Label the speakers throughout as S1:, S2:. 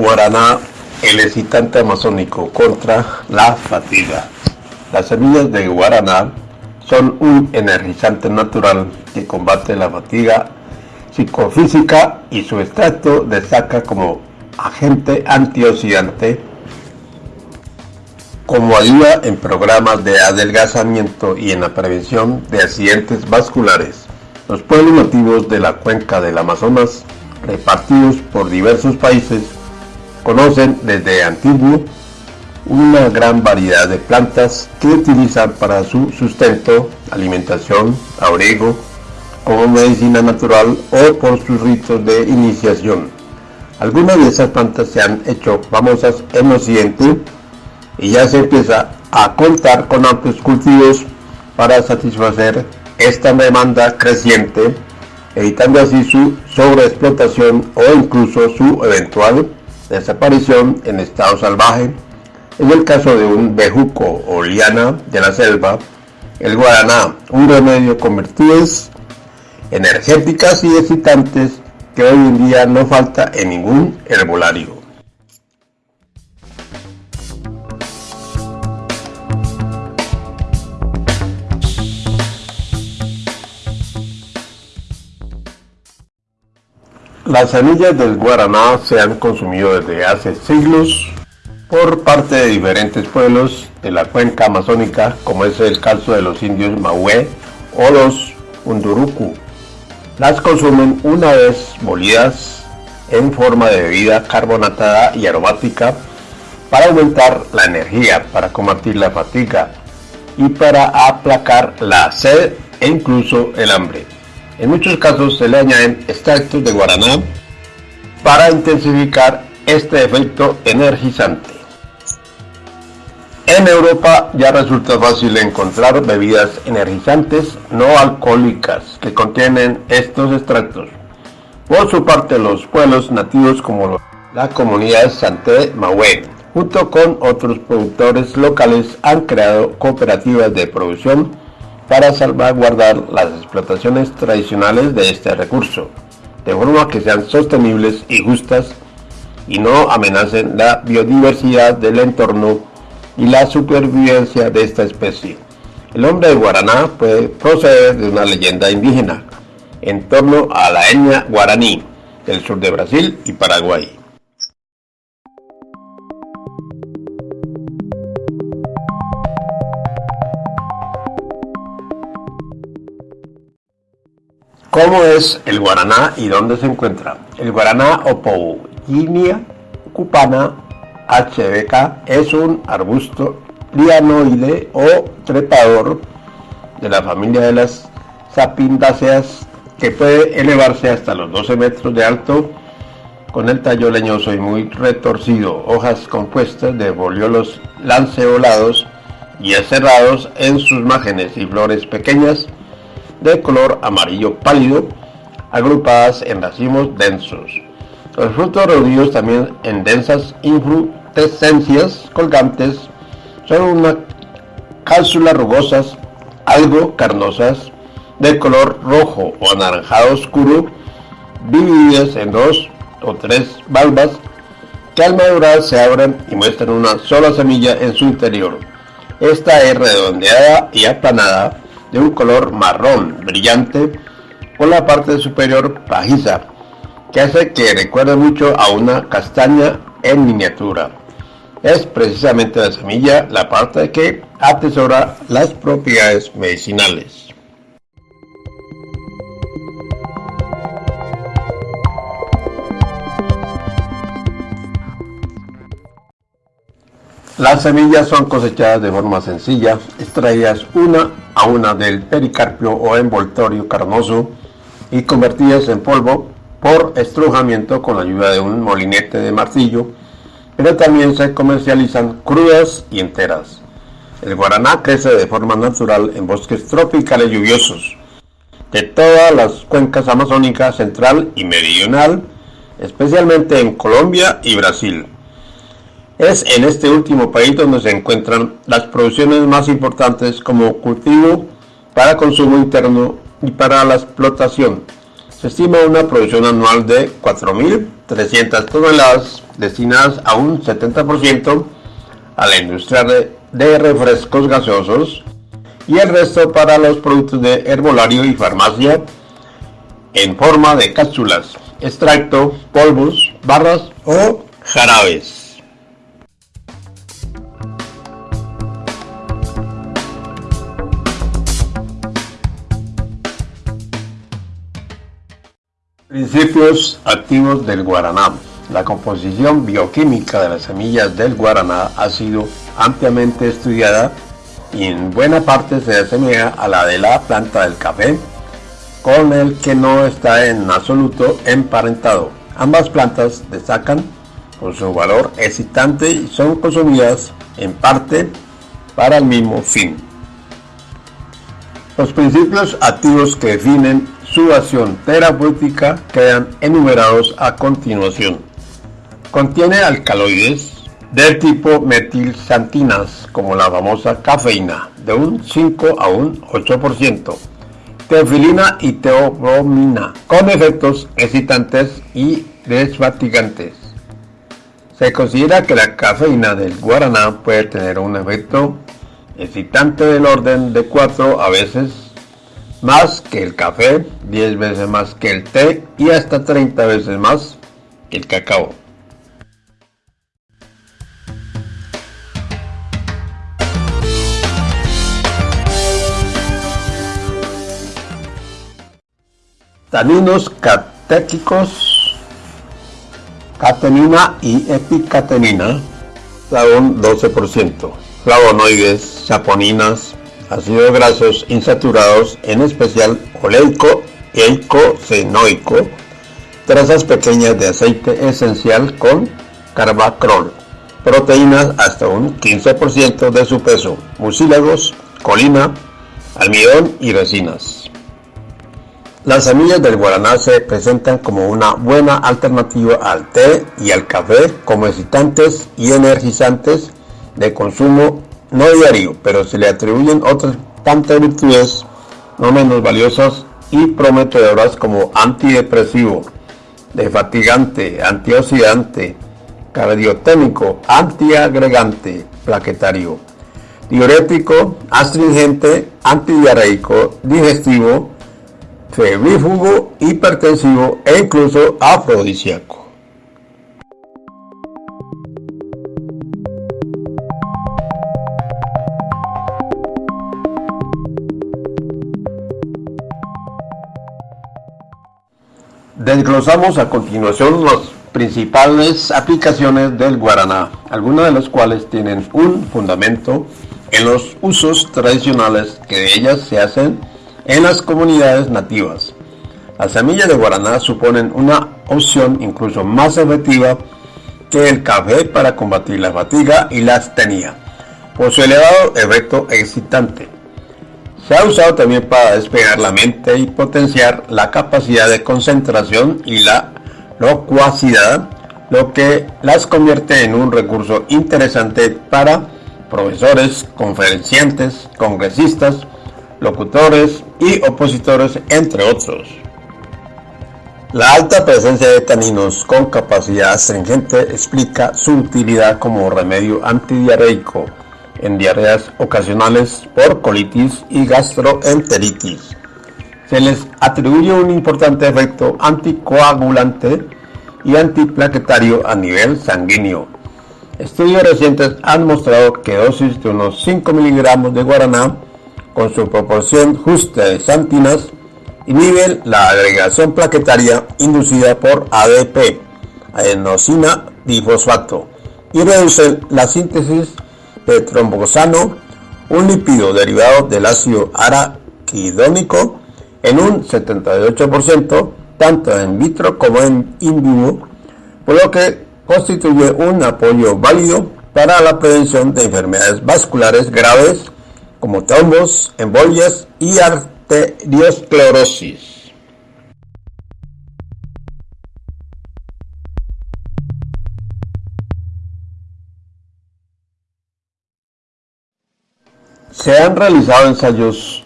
S1: Guaraná, el excitante amazónico contra la fatiga. Las semillas de guaraná son un energizante natural que combate la fatiga psicofísica y su extracto destaca como agente antioxidante como ayuda en programas de adelgazamiento y en la prevención de accidentes vasculares. Los pueblos nativos de la cuenca del Amazonas, repartidos por diversos países, conocen desde antiguo una gran variedad de plantas que utilizan para su sustento, alimentación, abrigo, como medicina natural o por sus ritos de iniciación. Algunas de esas plantas se han hecho famosas en Occidente y ya se empieza a contar con amplios cultivos para satisfacer esta demanda creciente, evitando así su sobreexplotación o incluso su eventual desaparición en estado salvaje. En el caso de un bejuco o liana de la selva, el guaraná, un remedio con energéticas y excitantes que hoy en día no falta en ningún herbolario. Las semillas del guaraná se han consumido desde hace siglos por parte de diferentes pueblos de la cuenca amazónica, como es el caso de los indios Mahué o los Unduruku. Las consumen una vez molidas en forma de bebida carbonatada y aromática para aumentar la energía, para combatir la fatiga y para aplacar la sed e incluso el hambre. En muchos casos se le añaden extractos de guaraná para intensificar este efecto energizante. En Europa ya resulta fácil encontrar bebidas energizantes no alcohólicas que contienen estos extractos. Por su parte, los pueblos nativos como la comunidad Santé Mahué, junto con otros productores locales, han creado cooperativas de producción para salvaguardar las explotaciones tradicionales de este recurso, de forma que sean sostenibles y justas y no amenacen la biodiversidad del entorno y la supervivencia de esta especie. El nombre de Guaraná puede proceder de una leyenda indígena en torno a la etnia guaraní del sur de Brasil y Paraguay. ¿Cómo es el guaraná y dónde se encuentra? El guaraná Opouginia cupana HBK es un arbusto lianoide o trepador de la familia de las sapindáceas que puede elevarse hasta los 12 metros de alto con el tallo leñoso y muy retorcido, hojas compuestas de foliolos lanceolados y aserrados en sus márgenes y flores pequeñas de color amarillo pálido, agrupadas en racimos densos. Los frutos reunidos también en densas infrutescencias colgantes son una cápsulas rugosas, algo carnosas, de color rojo o anaranjado oscuro, divididas en dos o tres valvas que al madurar se abren y muestran una sola semilla en su interior. Esta es redondeada y aplanada de un color marrón brillante con la parte superior pajiza, que hace que recuerde mucho a una castaña en miniatura. Es precisamente la semilla la parte que atesora las propiedades medicinales. Las semillas son cosechadas de forma sencilla, extraídas una a una del pericarpio o envoltorio carnoso y convertidas en polvo por estrujamiento con la ayuda de un molinete de martillo, pero también se comercializan crudas y enteras. El guaraná crece de forma natural en bosques tropicales lluviosos de todas las cuencas amazónicas central y meridional, especialmente en Colombia y Brasil. Es en este último país donde se encuentran las producciones más importantes como cultivo para consumo interno y para la explotación. Se estima una producción anual de 4.000 300 toneladas destinadas a un 70% a la industria de refrescos gaseosos y el resto para los productos de herbolario y farmacia en forma de cápsulas, extracto, polvos, barras o jarabes. Principios activos del guaraná. La composición bioquímica de las semillas del guaraná ha sido ampliamente estudiada y en buena parte se asemeja a la de la planta del café, con el que no está en absoluto emparentado. Ambas plantas destacan por su valor excitante y son consumidas en parte para el mismo fin. Los principios activos que definen su acción terapéutica quedan enumerados a continuación. Contiene alcaloides del tipo metilsantinas, como la famosa cafeína, de un 5 a un 8%, teofilina y teobromina, con efectos excitantes y desfatigantes. Se considera que la cafeína del guaraná puede tener un efecto excitante del orden de 4 a veces más que el café, 10 veces más que el té y hasta 30 veces más que el cacao. Taninos catéquicos, catenina y epicatenina, un 12%, flavonoides, saponinas, ácidos grasos insaturados, en especial oleico eicosenoico, trazas pequeñas de aceite esencial con carbacrol, proteínas hasta un 15% de su peso, mucílagos, colina, almidón y resinas. Las semillas del guaraná se presentan como una buena alternativa al té y al café como excitantes y energizantes de consumo no diario, pero se le atribuyen otras tantas virtudes no menos valiosas y prometedoras como antidepresivo, defatigante, antioxidante, cardioténico, antiagregante, plaquetario, diurético, astringente, antidiarreico, digestivo, febrífugo, hipertensivo e incluso afrodisíaco. Desglosamos a continuación las principales aplicaciones del guaraná, algunas de las cuales tienen un fundamento en los usos tradicionales que de ellas se hacen en las comunidades nativas. Las semillas de guaraná suponen una opción incluso más efectiva que el café para combatir la fatiga y la astenia, por su elevado efecto excitante. Se ha usado también para despegar la mente y potenciar la capacidad de concentración y la locuacidad, lo que las convierte en un recurso interesante para profesores, conferenciantes, congresistas, locutores y opositores, entre otros. La alta presencia de taninos con capacidad astringente explica su utilidad como remedio antidiarreico en diarreas ocasionales por colitis y gastroenteritis. Se les atribuye un importante efecto anticoagulante y antiplaquetario a nivel sanguíneo. Estudios recientes han mostrado que dosis de unos 5 miligramos de guaraná con su proporción justa de santinas inhiben la agregación plaquetaria inducida por ADP, adenosina difosfato, y reducen la síntesis de trombosano, un lípido derivado del ácido araquidónico, en un 78%, tanto en vitro como en in vivo, por lo que constituye un apoyo válido para la prevención de enfermedades vasculares graves como trombos, embolias y arteriosclerosis. Se han realizado ensayos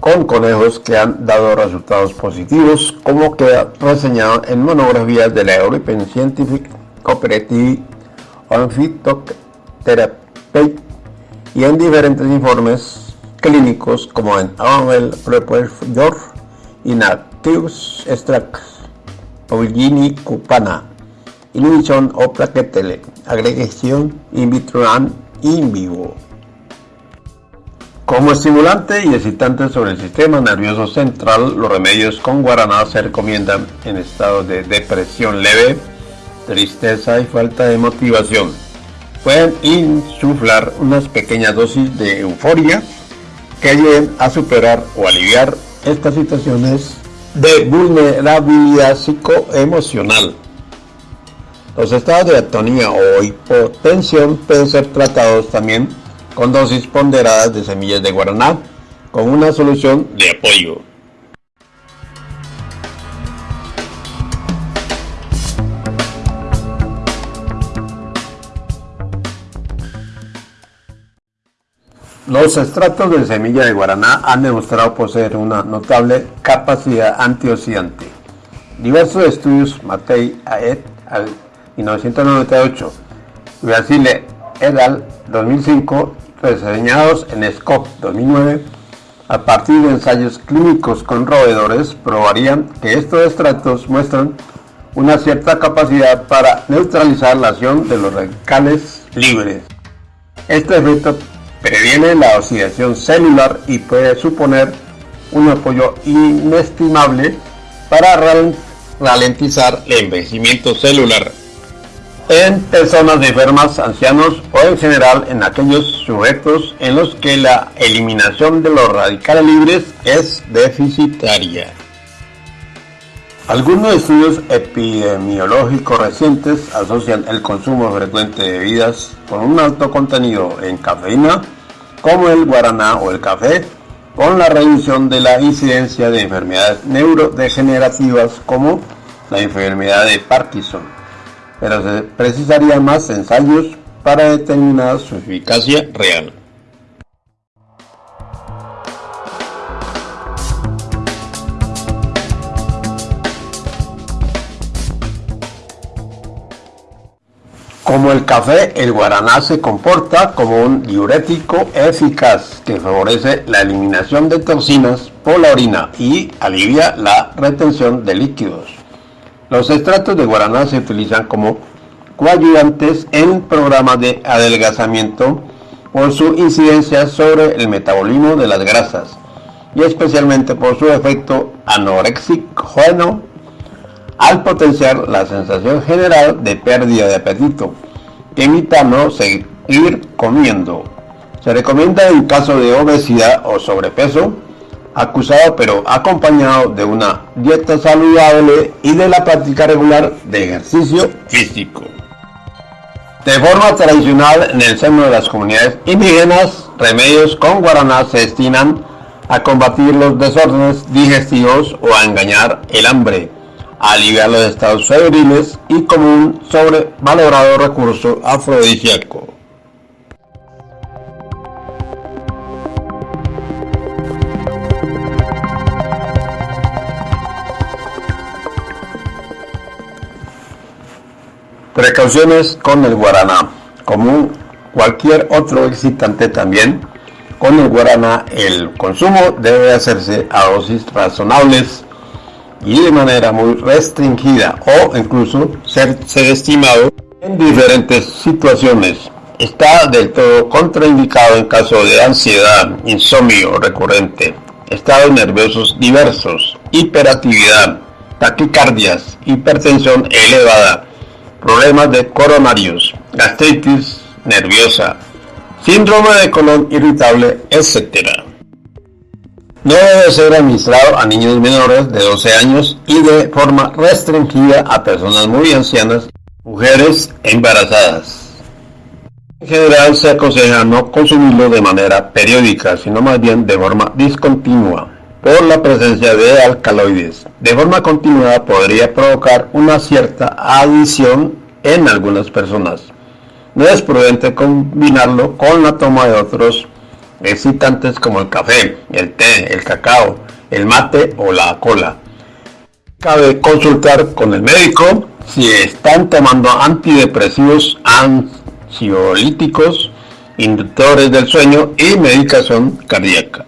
S1: con conejos que han dado resultados positivos, como queda reseñado en monografías de la European Scientific Cooperative on Phytotherapy y en diferentes informes clínicos como en Annual Report Inactives Extracts, Paulini Cupana, Inhibition o Plaquetele, Agregación in vitro and in vivo. Como estimulante y excitante sobre el sistema nervioso central, los remedios con guaraná se recomiendan en estado de depresión leve, tristeza y falta de motivación. Pueden insuflar unas pequeñas dosis de euforia que ayuden a superar o aliviar estas situaciones de vulnerabilidad psicoemocional. Los estados de atonía o hipotensión pueden ser tratados también con dosis ponderadas de semillas de guaraná con una solución de apoyo. Los extractos de semilla de guaraná han demostrado poseer una notable capacidad antioxidante. Diversos estudios, Matei et al 1998, Brasile et al 2005 reseñados en SCOP 2009, a partir de ensayos clínicos con roedores, probarían que estos extractos muestran una cierta capacidad para neutralizar la acción de los radicales libres. Este efecto previene la oxidación celular y puede suponer un apoyo inestimable para ralentizar el envejecimiento celular en personas enfermas, ancianos o en general en aquellos sujetos en los que la eliminación de los radicales libres es deficitaria. Algunos estudios epidemiológicos recientes asocian el consumo frecuente de bebidas con un alto contenido en cafeína, como el guaraná o el café, con la reducción de la incidencia de enfermedades neurodegenerativas como la enfermedad de Parkinson pero se precisarían más ensayos para determinar su eficacia real. Como el café, el guaraná se comporta como un diurético eficaz que favorece la eliminación de toxinas por la orina y alivia la retención de líquidos. Los extractos de guaraná se utilizan como coayudantes en programas de adelgazamiento por su incidencia sobre el metabolismo de las grasas y especialmente por su efecto anoréxico al potenciar la sensación general de pérdida de apetito, evitando seguir comiendo. Se recomienda en caso de obesidad o sobrepeso acusado pero acompañado de una dieta saludable y de la práctica regular de ejercicio físico. De forma tradicional en el seno de las comunidades indígenas, remedios con guaraná se destinan a combatir los desórdenes digestivos o a engañar el hambre, a aliviar los estados febriles y como un sobrevalorado recurso afrodisíaco. Precauciones con el guaraná. Como cualquier otro excitante también, con el guaraná el consumo debe hacerse a dosis razonables y de manera muy restringida o incluso ser, estimado en diferentes situaciones. Está del todo contraindicado en caso de ansiedad, insomnio recurrente, estados nerviosos diversos, hiperactividad, taquicardias, hipertensión elevada, problemas de coronarios, gastritis nerviosa, síndrome de colon irritable, etc. No debe ser administrado a niños menores de 12 años y de forma restringida a personas muy ancianas, mujeres embarazadas. En general se aconseja no consumirlo de manera periódica, sino más bien de forma discontinua por la presencia de alcaloides. De forma continuada podría provocar una cierta adición en algunas personas. No es prudente combinarlo con la toma de otros excitantes como el café, el té, el cacao, el mate o la cola. Cabe consultar con el médico si están tomando antidepresivos, ansiolíticos, inductores del sueño y medicación cardíaca.